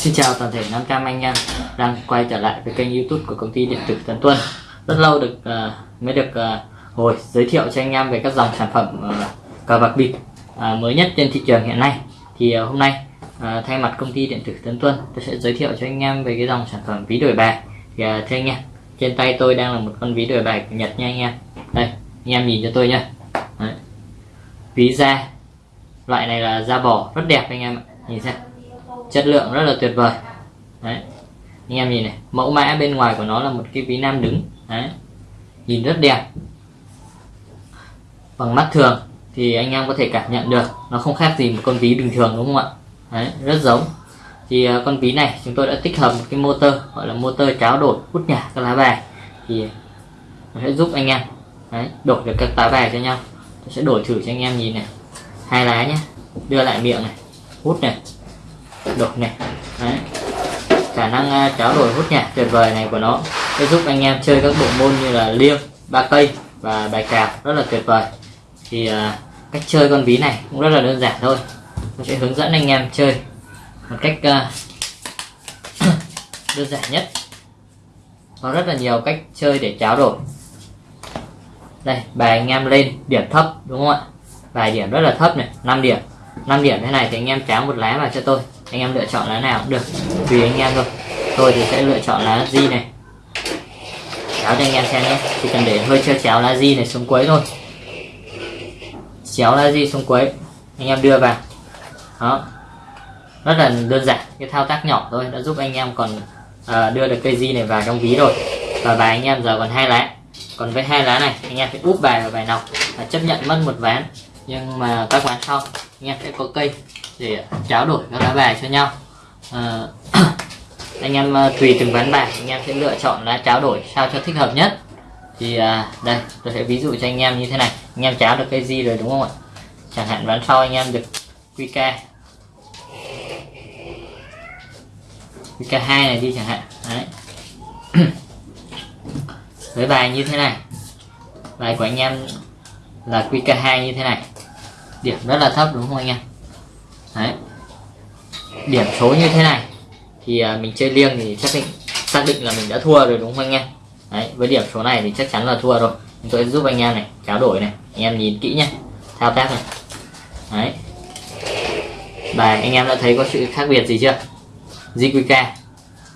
Xin chào toàn thể 500 anh em đang quay trở lại với kênh youtube của công ty điện tử Tấn Tuân. Rất lâu được uh, mới được uh, hồi giới thiệu cho anh em về các dòng sản phẩm uh, cờ bạc bịp uh, mới nhất trên thị trường hiện nay. Thì uh, hôm nay uh, thay mặt công ty điện tử Tấn Tuân tôi sẽ giới thiệu cho anh em về cái dòng sản phẩm ví đổi bài. Thì uh, thưa anh em trên tay tôi đang là một con ví đổi bài của Nhật nha anh em. Đây anh em nhìn cho tôi nhá. Đấy. Ví da loại này là da bò rất đẹp anh em ạ. Nhìn xem chất lượng rất là tuyệt vời. Đấy. Anh em nhìn này mẫu mã bên ngoài của nó là một cái ví nam đứng. Đấy. Nhìn rất đẹp. Bằng mắt thường thì anh em có thể cảm nhận được nó không khác gì một con ví bình thường đúng không ạ? Đấy rất giống. Thì à, con ví này chúng tôi đã tích hợp một cái motor gọi là motor tráo đổi hút nhả các lá bài. Thì nó sẽ giúp anh em đấy, đổi được các lá bài cho nhau. Tôi sẽ đổi thử cho anh em nhìn này. Hai lá nhé đưa lại miệng này. Hút này đổi này Đấy. khả năng uh, tráo đổi hút nhạc tuyệt vời này của nó sẽ giúp anh em chơi các bộ môn như là liêng ba cây và bài cào rất là tuyệt vời. Thì uh, cách chơi con ví này cũng rất là đơn giản thôi. Tôi sẽ hướng dẫn anh em chơi một cách uh, đơn giản nhất. Có rất là nhiều cách chơi để tráo đổi. Đây bài anh em lên điểm thấp đúng không ạ? Bài điểm rất là thấp này 5 điểm. 5 điểm thế này thì anh em tráo một lá vào cho tôi anh em lựa chọn lá nào cũng được tùy anh em thôi. Tôi thì sẽ lựa chọn lá di này. Cháo cho anh em xem nhé. Chỉ cần để hơi chưa chéo lá di này xuống cuối thôi. Chéo lá di xuống cuối anh em đưa vào. Đó. Rất là đơn giản cái thao tác nhỏ thôi đã giúp anh em còn uh, đưa được cây di này vào trong ví rồi. Và bài anh em giờ còn hai lá. Còn với hai lá này anh em phải úp bài vào bài nào và chấp nhận mất một ván. Nhưng mà các ván sau anh em sẽ có cây để trao đổi các lá bài cho nhau. À, anh em ờ, tùy từng ván bài anh em sẽ lựa chọn lá trao đổi sao cho thích hợp nhất. Thì à, đây tôi sẽ ví dụ cho anh em như thế này. Anh em tráo được cái gì rồi đúng không ạ? Chẳng hạn ván sau anh em được QK qk hai này đi chẳng hạn. Đấy. Với bài như thế này. Bài của anh em là QK2 như thế này. Điểm rất là thấp đúng không anh em? Điểm số như thế này. Thì à, mình chơi liêng thì xác định xác định là mình đã thua rồi đúng không anh em? Đấy, với điểm số này thì chắc chắn là thua rồi. Tôi giúp anh em này tráo đổi này anh em nhìn kỹ nhé thao tác này. Đấy. bài anh em đã thấy có sự khác biệt gì chưa? JQK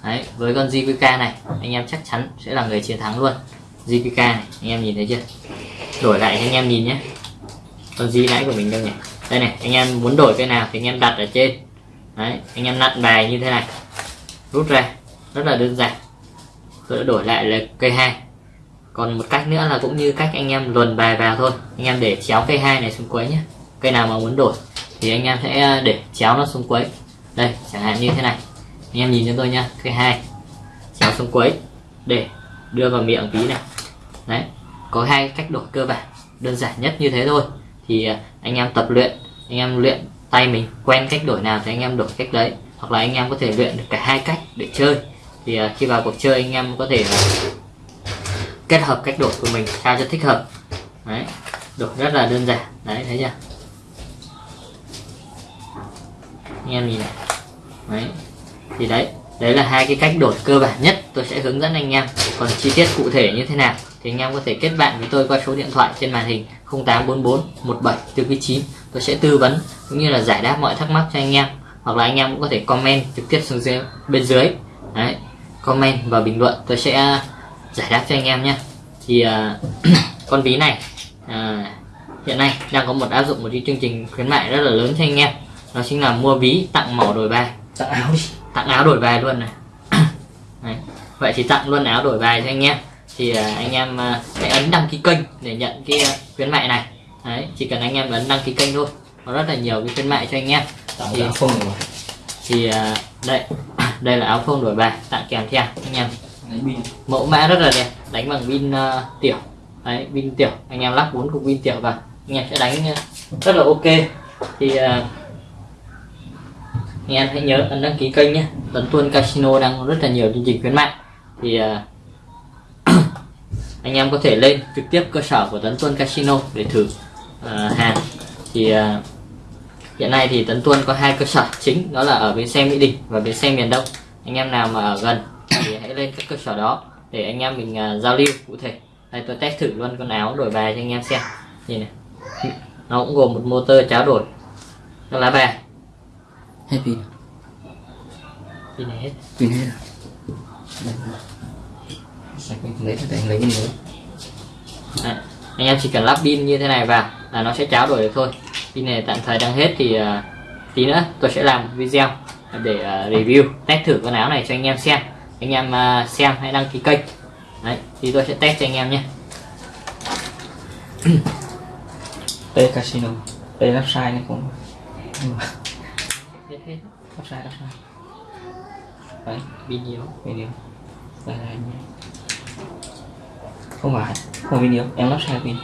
Đấy, với con JQK này anh em chắc chắn sẽ là người chiến thắng luôn. JQK này anh em nhìn thấy chưa? Đổi lại cho anh em nhìn nhé con gì nãy của mình đâu nhỉ? Đây này anh em muốn đổi cái nào thì anh em đặt ở trên đấy, anh em nặn bài như thế này. Rút ra, rất là đơn giản. Tôi đã đổi lại là cây hai. Còn một cách nữa là cũng như cách anh em luồn bài vào thôi. Anh em để chéo cây hai này xuống quấy nhé. Cây nào mà muốn đổi thì anh em sẽ ờ, để chéo nó xuống quấy đây, chẳng hạn như thế này. Anh em nhìn cho tôi nha cây hai. Chéo xuống quấy để đưa vào miệng ví này. Đấy, có hai cách đổi cơ bản. Đơn giản nhất như thế thôi. Thì ờ, anh em tập luyện, anh em luyện tay mình quen cách đổi nào thì anh em đổi cách đấy. Hoặc là anh em có thể luyện được cả hai cách để chơi. Thì uh, khi vào cuộc chơi anh em có thể kết hợp cách đổi của mình sao cho thích hợp. Đấy đổi rất là đơn giản. Đấy thấy chưa? Anh em nhìn này. Đấy thì đấy đấy là hai cái cách đổi cơ bản nhất tôi sẽ hướng dẫn anh em. Còn chi tiết cụ thể như thế nào thì anh em có thể kết bạn với tôi qua số điện thoại trên màn hình 0844 17 49 tôi sẽ tư vấn cũng như là giải đáp mọi thắc mắc cho anh em. Hoặc là anh em cũng có thể comment trực tiếp xuống dưới bên dưới. Đấy comment và bình luận tôi sẽ giải đáp cho anh em nhé. Thì uh, con ví này uh, hiện nay đang có một áp dụng một cái chương trình khuyến mại rất là lớn cho anh em. Đó chính là mua ví tặng mỏ đổi bài. Tặng áo đi. Tặng áo đổi bài luôn này. Đấy. vậy thì tặng luôn áo đổi bài cho anh em. Thì uh, anh em uh, sẽ ấn đăng ký kênh để nhận cái uh, khuyến mại này Đấy, chỉ cần anh em ấn đăng ký kênh thôi. Có rất là nhiều cái khuyến mại cho anh em. Tặng thì, áo phông rồi. thì uh, đây đây là áo phông đổi bài tặng kèm theo anh em. Mẫu mã rất là đẹp đánh bằng pin uh, tiểu. Đấy, pin tiểu. Anh em lắp bốn cục pin tiểu vào anh em sẽ đánh uh, rất là ok. Thì uh, anh em hãy nhớ ấn đăng ký kênh nhé. Tấn Tuân Casino đang rất là nhiều chương trình khuyến mại. Thì uh, anh em có thể lên trực tiếp cơ sở của Tấn Tuân Casino để thử uh, hàng thì uh, hiện nay thì Tấn Tuân có hai cơ sở chính đó là ở bến xe Mỹ Đình và bến xe miền Đông. Anh em nào mà ở gần thì hãy lên các cơ sở đó để anh em mình uh, giao lưu cụ thể. Đây tôi test thử luôn con áo đổi bài cho anh em xem. Nhìn này. Nó cũng gồm một motor cháo đổi. Các lá bài. Hết pin. Pin này hết. Pin hết rồi mình lấy để anh lấy. Cái nữa anh em chỉ cần lắp pin như thế này vào là nó sẽ cháo đổi được thôi. Pin này tạm thời đang hết thì uh, tí nữa tôi sẽ làm video để uh, review test thử con áo này cho anh em xem. Anh em uh, xem hãy đăng ký kênh. Đấy thì tôi sẽ test cho anh em nhé. Đây casino đây lắp sai này cũng lắp sai lắp sai đấy pin nhiều video. Đây là không phải không video em lắp sai pin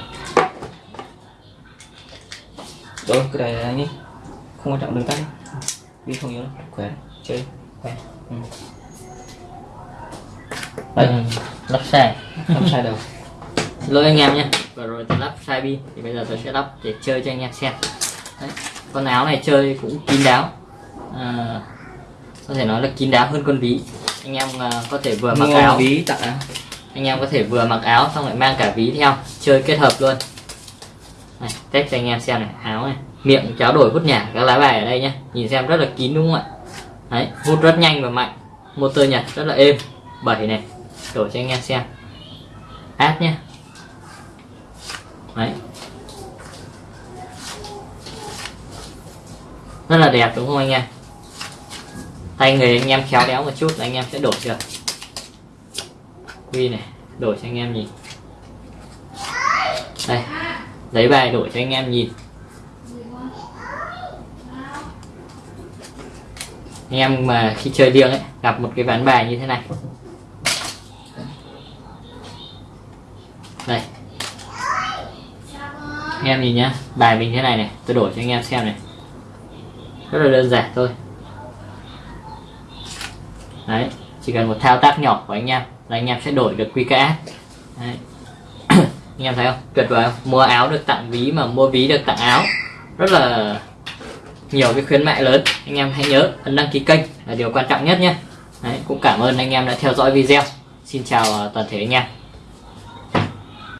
rồi cái này anh ấy không quan trọng đừng tắt pin không yếu đâu. Khỏe chơi khỏe. Ừ. đây. Đây lắp sai. Lắp sai đầu. Lỗi anh em nhé. Vừa rồi tôi lắp sai pin thì bây giờ tôi sẽ lắp để chơi cho anh em xem. Đấy. con áo này chơi cũng kín đáo. À, có thể nói là kín đáo hơn con ví. Anh em à, có thể vừa mặc Mua áo. ví tặng. Anh em có thể vừa mặc áo xong lại mang cả ví theo. Chơi kết hợp luôn này, test cho anh em xem này áo này. Miệng cháo đổi hút nhả các lá bài ở đây nhé nhìn xem rất là kín đúng không ạ? Đấy hút rất nhanh và mạnh. Motor nhật rất là êm. Bảy này đổi cho anh em xem. Át nhé đấy. Rất là đẹp đúng không anh em? Tay người anh em khéo léo một chút là anh em sẽ đổi được. Quy này đổi cho anh em nhìn. Đây lấy bài đổi cho anh em nhìn. Anh em mà khi chơi liêng ấy, gặp một cái ván bài như thế này. Đây anh em nhìn nhá, bài mình thế này này, tôi đổi cho anh em xem này. Rất là đơn giản thôi. Đấy, chỉ cần một thao tác nhỏ của anh em là anh em sẽ đổi được QKS đấy anh em thấy không? Tuyệt vời không? Mua áo được tặng ví mà mua ví được tặng áo. Rất là nhiều cái khuyến mại lớn. Anh em hãy nhớ ấn đăng ký kênh là điều quan trọng nhất nhé. Đấy, cũng cảm ơn anh em đã theo dõi video. Xin chào à, toàn thể anh em.